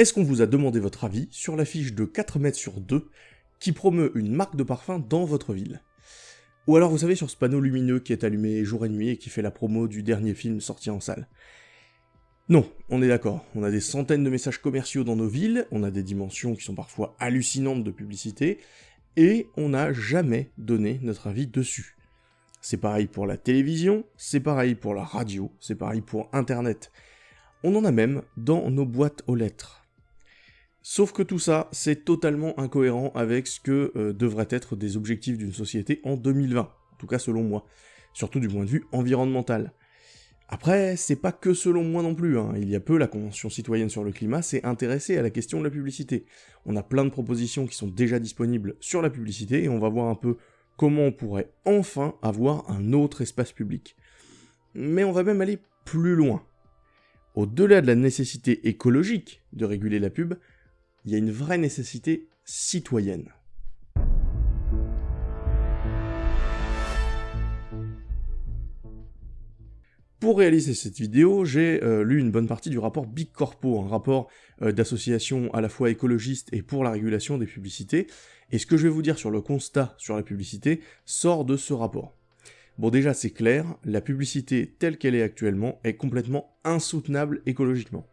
Est-ce qu'on vous a demandé votre avis sur l'affiche de 4 mètres sur 2 qui promeut une marque de parfum dans votre ville? Ou alors vous savez sur ce panneau lumineux qui est allumé jour et nuit et qui fait la promo du dernier film sorti en salle? Non, on est d'accord, on a des centaines de messages commerciaux dans nos villes, on a des dimensions qui sont parfois hallucinantes de publicité, et on n'a jamais donné notre avis dessus. C'est pareil pour la télévision, c'est pareil pour la radio, c'est pareil pour Internet. On en a même dans nos boîtes aux lettres. Sauf que tout ça, c'est totalement incohérent avec ce que euh, devraient être des objectifs d'une société en 2020, en tout cas selon moi, surtout du point de vue environnemental. Après, c'est pas que selon moi non plus, hein. il y a peu, la Convention citoyenne sur le climat s'est intéressée à la question de la publicité. On a plein de propositions qui sont déjà disponibles sur la publicité, et on va voir un peu comment on pourrait enfin avoir un autre espace public. Mais on va même aller plus loin. Au-delà de la nécessité écologique de réguler la pub, il y a une vraie nécessité citoyenne. Pour réaliser cette vidéo, j'ai euh, lu une bonne partie du rapport Big Corpo, un rapport euh, d'association à la fois écologiste et pour la régulation des publicités, et ce que je vais vous dire sur le constat sur la publicité sort de ce rapport. Bon déjà c'est clair, la publicité telle qu'elle est actuellement est complètement insoutenable écologiquement.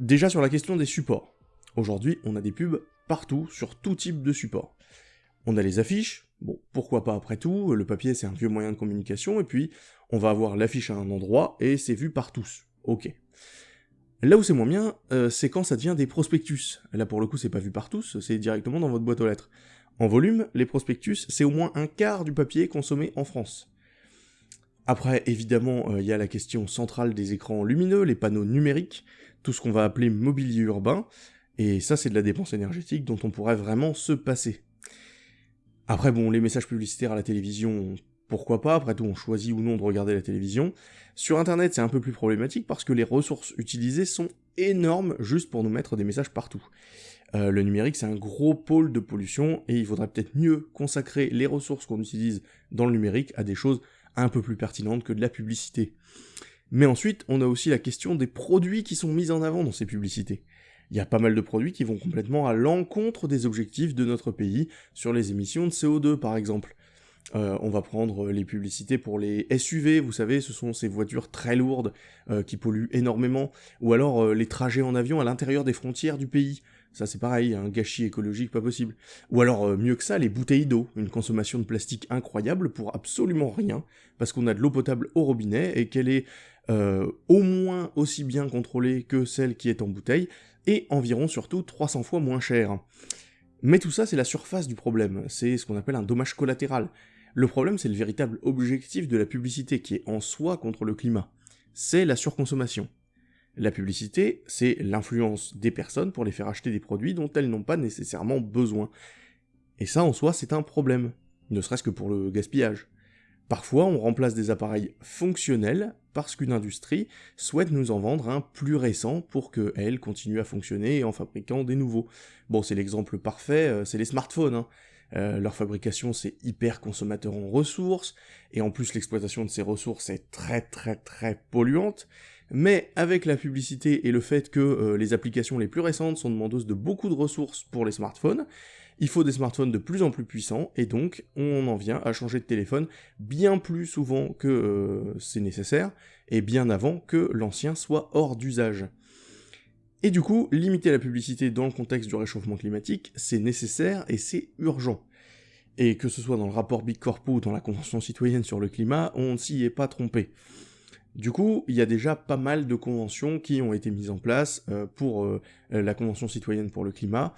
Déjà sur la question des supports. Aujourd'hui on a des pubs partout, sur tout type de support. On a les affiches, bon pourquoi pas après tout, le papier c'est un vieux moyen de communication, et puis on va avoir l'affiche à un endroit, et c'est vu par tous. Ok. Là où c'est moins bien, euh, c'est quand ça devient des prospectus. Là pour le coup c'est pas vu par tous, c'est directement dans votre boîte aux lettres. En volume, les prospectus, c'est au moins un quart du papier consommé en France. Après, évidemment, euh, il y a la question centrale des écrans lumineux, les panneaux numériques, tout ce qu'on va appeler mobilier urbain, et ça c'est de la dépense énergétique dont on pourrait vraiment se passer. Après bon, les messages publicitaires à la télévision, pourquoi pas, après tout on choisit ou non de regarder la télévision. Sur internet c'est un peu plus problématique parce que les ressources utilisées sont énormes juste pour nous mettre des messages partout. Euh, le numérique c'est un gros pôle de pollution et il faudrait peut-être mieux consacrer les ressources qu'on utilise dans le numérique à des choses un peu plus pertinentes que de la publicité. Mais ensuite, on a aussi la question des produits qui sont mis en avant dans ces publicités. Il y a pas mal de produits qui vont complètement à l'encontre des objectifs de notre pays sur les émissions de CO2 par exemple. Euh, on va prendre les publicités pour les SUV, vous savez, ce sont ces voitures très lourdes euh, qui polluent énormément, ou alors euh, les trajets en avion à l'intérieur des frontières du pays. Ça c'est pareil, un gâchis écologique pas possible. Ou alors mieux que ça, les bouteilles d'eau, une consommation de plastique incroyable pour absolument rien, parce qu'on a de l'eau potable au robinet et qu'elle est au moins aussi bien contrôlée que celle qui est en bouteille, et environ surtout 300 fois moins chère. Mais tout ça, c'est la surface du problème, c'est ce qu'on appelle un dommage collatéral. Le problème, c'est le véritable objectif de la publicité qui est en soi contre le climat. C'est la surconsommation. La publicité, c'est l'influence des personnes pour les faire acheter des produits dont elles n'ont pas nécessairement besoin. Et ça, en soi, c'est un problème, ne serait-ce que pour le gaspillage. Parfois, on remplace des appareils fonctionnels parce qu'une industrie souhaite nous en vendre un plus récent pour qu'elle continue à fonctionner en fabriquant des nouveaux. Bon, c'est l'exemple parfait, euh, c'est les smartphones. Hein. Euh, leur fabrication c'est hyper consommateur en ressources, et en plus l'exploitation de ces ressources est très très très polluante, mais avec la publicité et le fait que euh, les applications les plus récentes sont demandeuses de beaucoup de ressources pour les smartphones, il faut des smartphones de plus en plus puissants, et donc on en vient à changer de téléphone bien plus souvent que euh, c'est nécessaire, et bien avant que l'ancien soit hors d'usage. Et du coup, limiter la publicité dans le contexte du réchauffement climatique, c'est nécessaire et c'est urgent. Et que ce soit dans le rapport Big Corpo ou dans la Convention citoyenne sur le climat, on ne s'y est pas trompé. Du coup, il y a déjà pas mal de conventions qui ont été mises en place euh, pour euh, la Convention citoyenne pour le climat,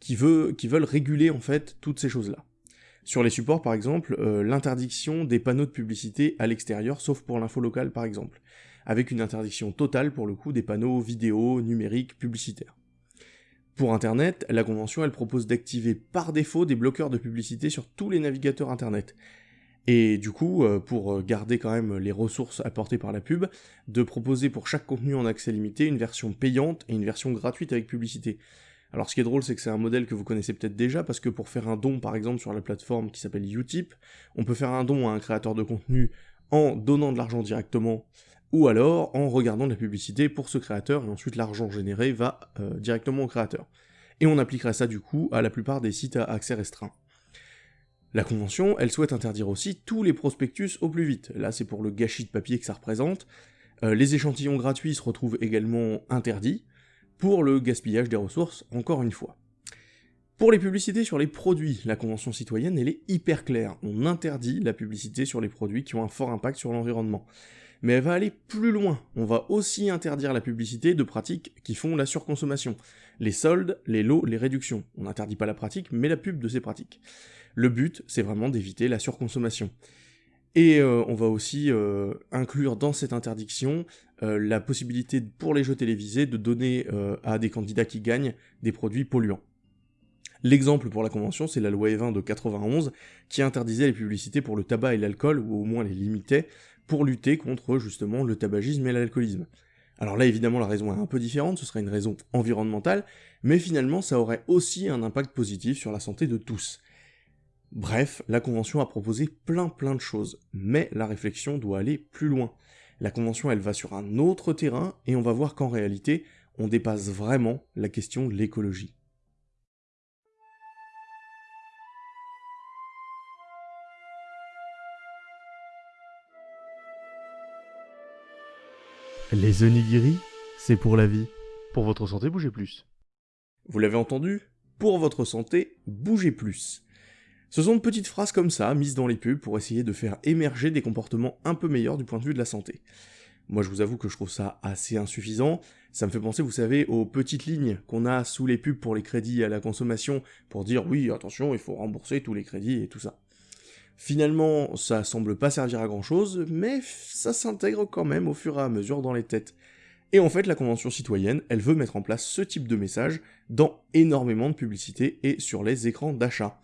qui, veulent réguler en fait toutes ces choses-là. Sur les supports par exemple, euh, l'interdiction des panneaux de publicité à l'extérieur, sauf pour l'info locale par exemple avec une interdiction totale pour le coup des panneaux vidéo, numériques, publicitaires. Pour Internet, la convention elle propose d'activer par défaut des bloqueurs de publicité sur tous les navigateurs Internet. Et du coup, euh, pour garder quand même les ressources apportées par la pub, de proposer pour chaque contenu en accès limité une version payante et une version gratuite avec publicité. Alors ce qui est drôle, c'est que c'est un modèle que vous connaissez peut-être déjà, parce que pour faire un don, par exemple, sur la plateforme qui s'appelle Utip, on peut faire un don à un créateur de contenu en donnant de l'argent directement ou alors en regardant de la publicité pour ce créateur, et ensuite l'argent généré va euh, directement au créateur. Et on appliquerait ça du coup à la plupart des sites à accès restreint. La convention, elle souhaite interdire aussi tous les prospectus au plus vite. Là, c'est pour le gâchis de papier que ça représente. Euh, les échantillons gratuits se retrouvent également interdits, pour le gaspillage des ressources, encore une fois. Pour les publicités sur les produits, la Convention citoyenne, elle est hyper claire. On interdit la publicité sur les produits qui ont un fort impact sur l'environnement. Mais elle va aller plus loin. On va aussi interdire la publicité de pratiques qui font la surconsommation. Les soldes, les lots, les réductions. On n'interdit pas la pratique, mais la pub de ces pratiques. Le but, c'est vraiment d'éviter la surconsommation. Et euh, on va aussi euh, inclure dans cette interdiction euh, la possibilité pour les jeux télévisés de donner à des candidats qui gagnent des produits polluants. L'exemple pour la convention, c'est la loi E20 de 91, qui interdisait les publicités pour le tabac et l'alcool, ou au moins les limitait, pour lutter contre justement le tabagisme et l'alcoolisme. Alors là, évidemment, la raison est un peu différente, ce serait une raison environnementale, mais finalement, ça aurait aussi un impact positif sur la santé de tous. Bref, la Convention a proposé plein plein de choses, mais la réflexion doit aller plus loin. La Convention, elle va sur un autre terrain, et on va voir qu'en réalité, on dépasse vraiment la question de l'écologie. Les onigiri, c'est pour la vie. Pour votre santé, bougez plus. Vous l'avez entendu? Pour votre santé, bougez plus. Ce sont de petites phrases comme ça, mises dans les pubs pour essayer de faire émerger des comportements un peu meilleurs du point de vue de la santé. Moi je vous avoue que je trouve ça assez insuffisant, ça me fait penser, vous savez, aux petites lignes qu'on a sous les pubs pour les crédits à la consommation, pour dire oui, attention, il faut rembourser tous les crédits et tout ça. Finalement, ça semble pas servir à grand chose, mais ça s'intègre quand même au fur et à mesure dans les têtes. Et en fait, la Convention citoyenne, elle veut mettre en place ce type de message dans énormément de publicités et sur les écrans d'achat.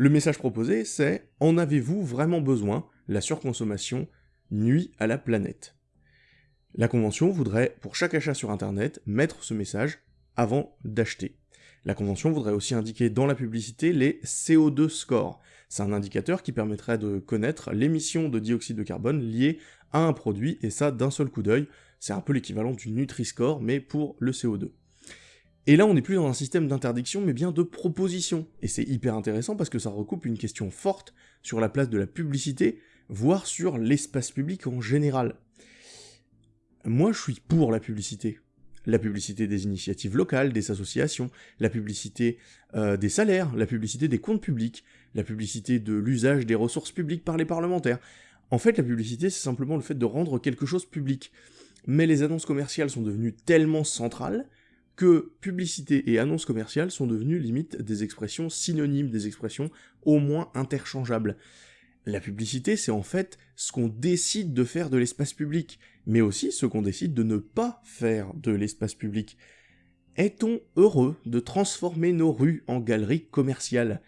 Le message proposé, c'est « En avez-vous vraiment besoin? La surconsommation nuit à la planète ». La Convention voudrait, pour chaque achat sur Internet, mettre ce message avant d'acheter. La Convention voudrait aussi indiquer dans la publicité les CO2 scores, c'est un indicateur qui permettrait de connaître l'émission de dioxyde de carbone liée à un produit, et ça d'un seul coup d'œil. C'est un peu l'équivalent du Nutri-Score, mais pour le CO2. Et là, on n'est plus dans un système d'interdiction, mais bien de proposition. Et c'est hyper intéressant parce que ça recoupe une question forte sur la place de la publicité, voire sur l'espace public en général. Moi, je suis pour la publicité la publicité des initiatives locales, des associations, la publicité euh, des salaires, la publicité des comptes publics, la publicité de l'usage des ressources publiques par les parlementaires. En fait, la publicité, c'est simplement le fait de rendre quelque chose public. Mais les annonces commerciales sont devenues tellement centrales que publicité et annonces commerciales sont devenues limite des expressions synonymes, des expressions au moins interchangeables. La publicité, c'est en fait ce qu'on décide de faire de l'espace public, mais aussi ce qu'on décide de ne pas faire de l'espace public. Est-on heureux de transformer nos rues en galeries commerciales?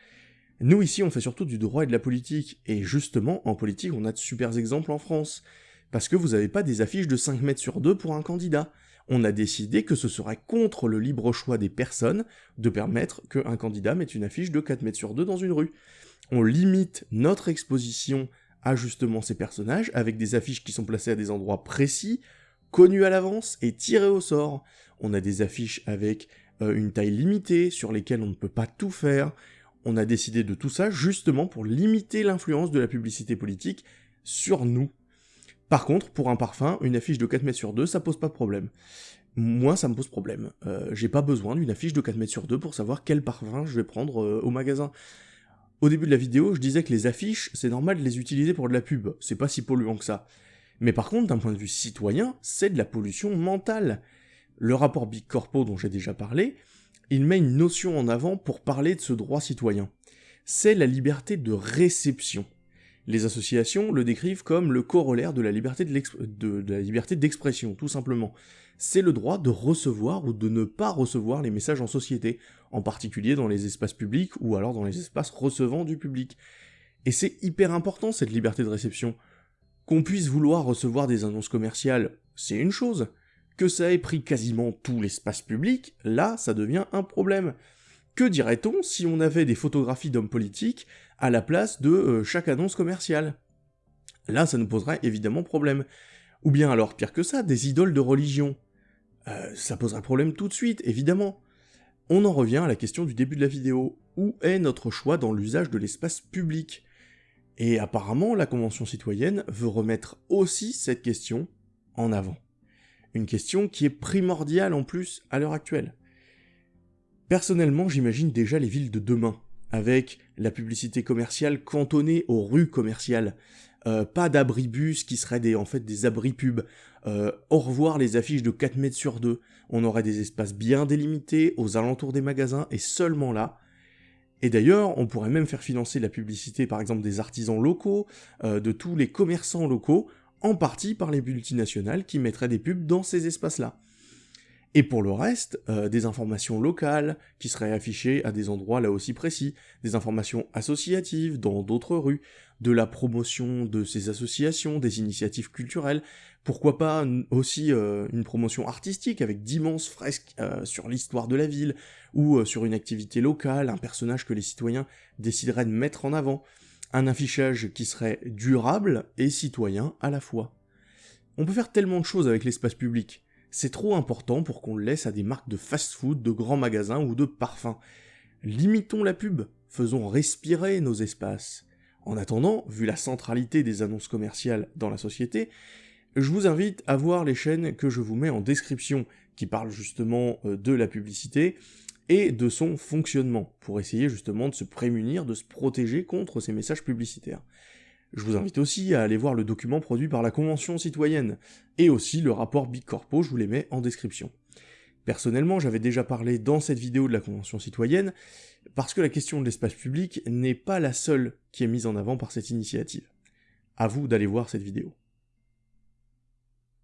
Nous ici, on fait surtout du droit et de la politique, et justement, en politique, on a de super exemples en France. Parce que vous n'avez pas des affiches de 5 mètres sur 2 pour un candidat. On a décidé que ce serait contre le libre choix des personnes de permettre qu'un candidat mette une affiche de 4 mètres sur 2 dans une rue on limite notre exposition à justement ces personnages, avec des affiches qui sont placées à des endroits précis, connus à l'avance et tirés au sort. On a des affiches avec euh, une taille limitée, sur lesquelles on ne peut pas tout faire. On a décidé de tout ça justement pour limiter l'influence de la publicité politique sur nous. Par contre, pour un parfum, une affiche de 4 mètres sur 2, ça pose pas de problème. Moi, ça me pose problème. Euh, j'ai pas besoin d'une affiche de 4 mètres sur 2 pour savoir quel parfum je vais prendre euh, au magasin. Au début de la vidéo, je disais que les affiches, c'est normal de les utiliser pour de la pub, c'est pas si polluant que ça. Mais par contre, d'un point de vue citoyen, c'est de la pollution mentale. Le rapport Big Corpo dont j'ai déjà parlé, il met une notion en avant pour parler de ce droit citoyen. C'est la liberté de réception. Les associations le décrivent comme le corollaire de la liberté d'expression, tout simplement c'est le droit de recevoir ou de ne pas recevoir les messages en société, en particulier dans les espaces publics ou alors dans les espaces recevant du public. Et c'est hyper important cette liberté de réception. Qu'on puisse vouloir recevoir des annonces commerciales, c'est une chose. Que ça ait pris quasiment tout l'espace public, là, ça devient un problème. Que dirait-on si on avait des photographies d'hommes politiques à la place de euh, chaque annonce commerciale Là, ça nous poserait évidemment problème. Ou bien alors, pire que ça, des idoles de religion. Euh, ça poserait problème tout de suite, évidemment. On en revient à la question du début de la vidéo. Où est notre choix dans l'usage de l'espace public? Et apparemment, la Convention citoyenne veut remettre aussi cette question en avant. Une question qui est primordiale en plus à l'heure actuelle. Personnellement, j'imagine déjà les villes de demain, avec la publicité commerciale cantonnée aux rues commerciales. Euh, pas d'abribus qui seraient des, en fait des abris pubs. Euh, au revoir les affiches de 4 mètres sur 2. On aurait des espaces bien délimités aux alentours des magasins et seulement là. Et d'ailleurs, on pourrait même faire financer la publicité par exemple des artisans locaux, euh, de tous les commerçants locaux, en partie par les multinationales qui mettraient des pubs dans ces espaces-là. Et pour le reste, euh, des informations locales qui seraient affichées à des endroits là aussi précis, des informations associatives dans d'autres rues, de la promotion de ces associations, des initiatives culturelles, pourquoi pas aussi euh, une promotion artistique avec d'immenses fresques euh, sur l'histoire de la ville, ou sur une activité locale, un personnage que les citoyens décideraient de mettre en avant, un affichage qui serait durable et citoyen à la fois. On peut faire tellement de choses avec l'espace public, c'est trop important pour qu'on le laisse à des marques de fast-food, de grands magasins ou de parfums. Limitons la pub, faisons respirer nos espaces. En attendant, vu la centralité des annonces commerciales dans la société, je vous invite à voir les chaînes que je vous mets en description, qui parlent justement euh, de la publicité et de son fonctionnement, pour essayer justement de se prémunir, de se protéger contre ces messages publicitaires. Je vous invite aussi à aller voir le document produit par la Convention citoyenne, et aussi le rapport Big Corpo, je vous les mets en description. Personnellement, j'avais déjà parlé dans cette vidéo de la Convention citoyenne, parce que la question de l'espace public n'est pas la seule qui est mise en avant par cette initiative. À vous d'aller voir cette vidéo.